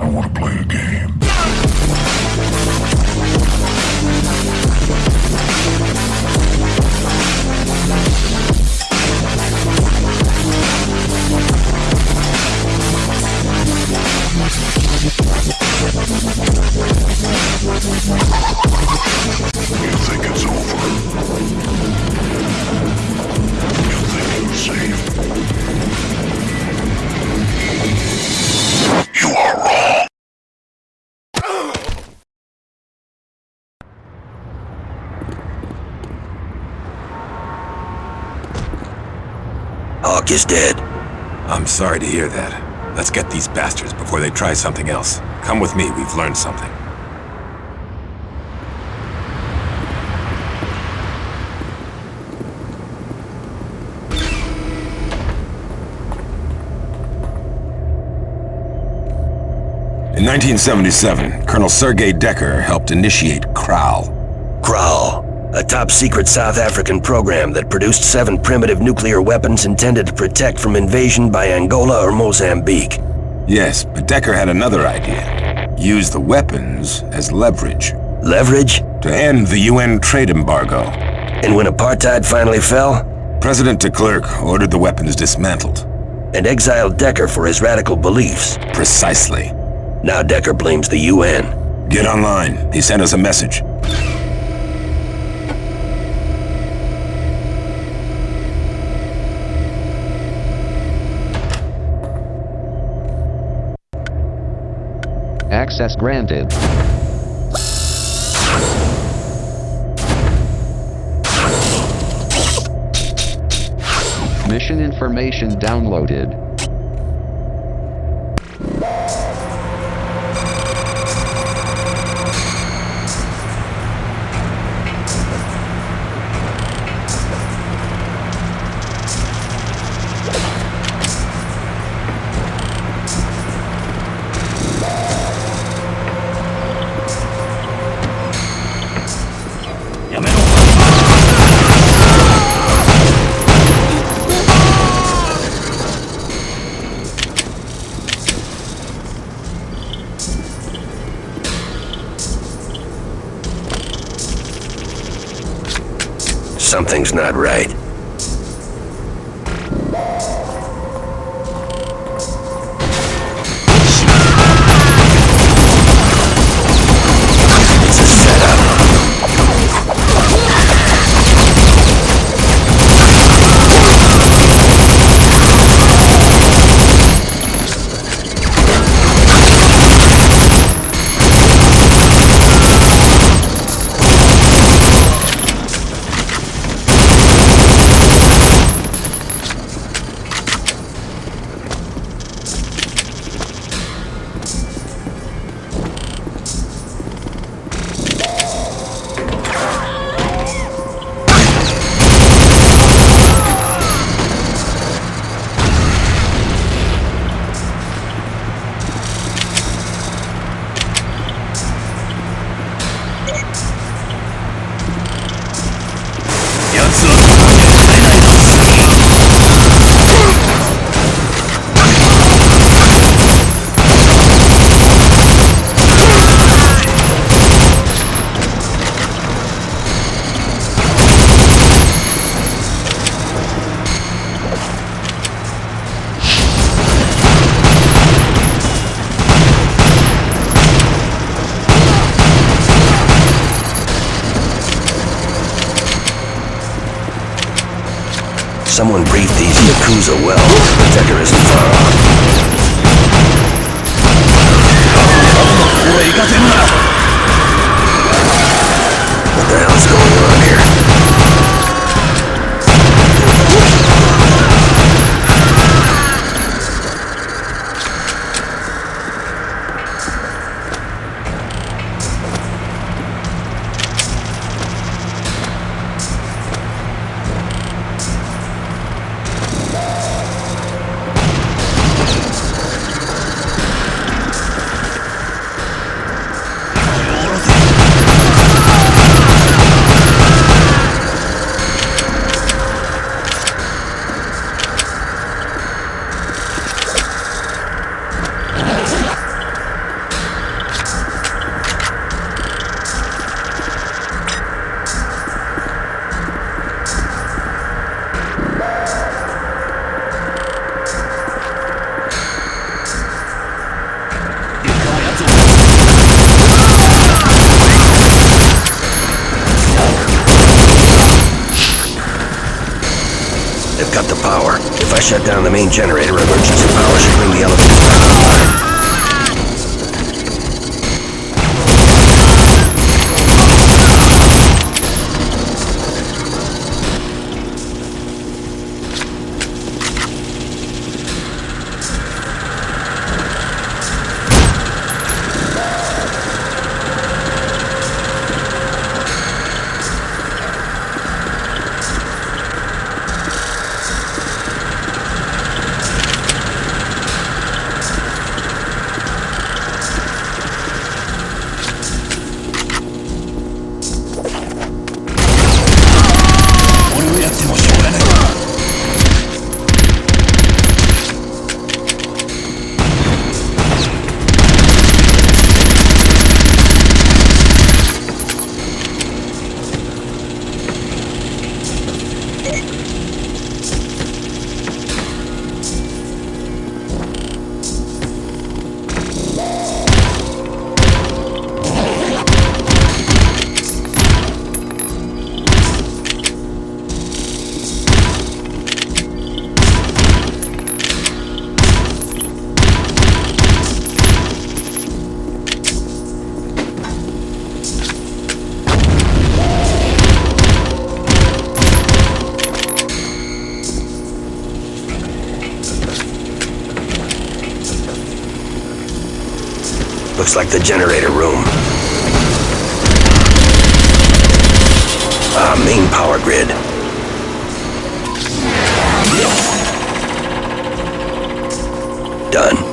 I want to play a game. Hawk is dead. I'm sorry to hear that. Let's get these bastards before they try something else. Come with me, we've learned something. In 1977, Colonel Sergei Decker helped initiate KRAL. Kral, a top-secret South African program that produced seven primitive nuclear weapons intended to protect from invasion by Angola or Mozambique. Yes, but Decker had another idea. Use the weapons as leverage Leverage? to end the UN trade embargo. And when apartheid finally fell, President de Klerk ordered the weapons dismantled. and exiled Decker for his radical beliefs. Precisely. Now Decker blames the UN. Get online. He sent us a message. Access granted. Mission information downloaded. Something's not right. Someone briefed these Yakuza well. The Decker isn't far off. They've got the power. If I shut down the main generator, emergency power should bring the elevators back online. Looks like the generator room. Ah, main power grid. Done.